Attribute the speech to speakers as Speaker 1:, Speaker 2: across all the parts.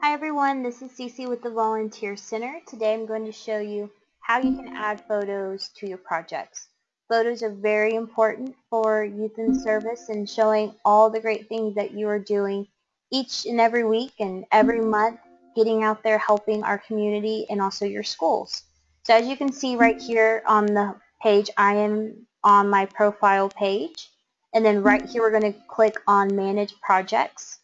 Speaker 1: Hi everyone, this is Cece with the Volunteer Center. Today I'm going to show you how you can add photos to your projects. Photos are very important for youth in service and showing all the great things that you are doing each and every week and every month getting out there helping our community and also your schools. So as you can see right here on the page, I am on my profile page. And then right here we're going to click on Manage Projects.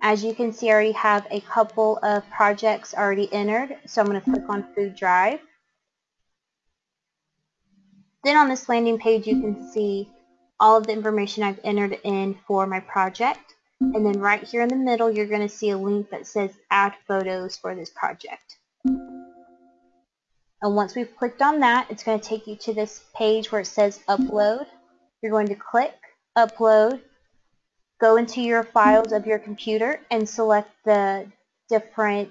Speaker 1: As you can see, I already have a couple of projects already entered. So I'm going to click on Food Drive. Then on this landing page, you can see all of the information I've entered in for my project. And then right here in the middle, you're going to see a link that says Add Photos for this project. And once we've clicked on that, it's going to take you to this page where it says Upload. You're going to click Upload, go into your files of your computer, and select the different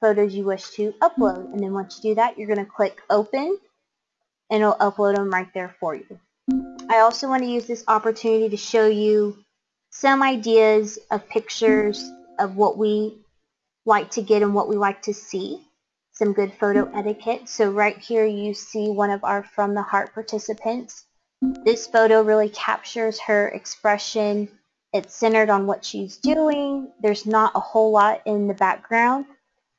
Speaker 1: photos you wish to upload. And then once you do that, you're going to click Open, and it'll upload them right there for you. I also want to use this opportunity to show you some ideas of pictures of what we like to get and what we like to see. Some good photo etiquette. So right here you see one of our From the Heart participants. This photo really captures her expression. It's centered on what she's doing. There's not a whole lot in the background.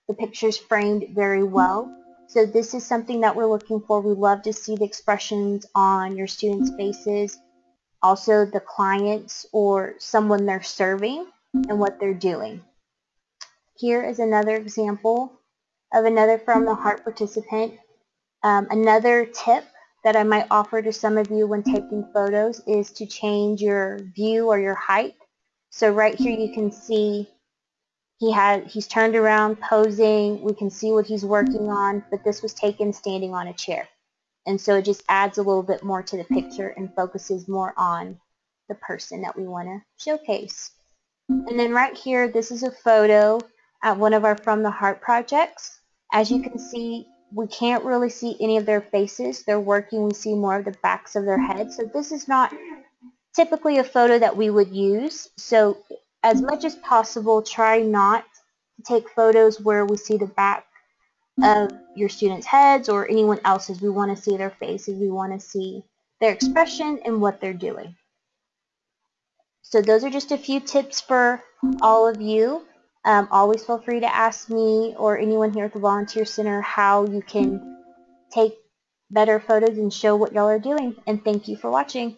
Speaker 1: The picture's framed very well. So this is something that we're looking for. We love to see the expressions on your students' faces, also the clients or someone they're serving and what they're doing. Here is another example of another From the Heart participant. Um, another tip that I might offer to some of you when taking photos is to change your view or your height. So right here you can see he had he's turned around posing. We can see what he's working on, but this was taken standing on a chair. And so it just adds a little bit more to the picture and focuses more on the person that we want to showcase. And then right here, this is a photo at one of our From the Heart projects. As you can see, we can't really see any of their faces. They're working. We see more of the backs of their heads. So this is not typically a photo that we would use. So as much as possible, try not to take photos where we see the back of your students' heads or anyone else's. We want to see their faces. We want to see their expression and what they're doing. So those are just a few tips for all of you. Um, always feel free to ask me or anyone here at the Volunteer Center how you can take better photos and show what y'all are doing. And thank you for watching.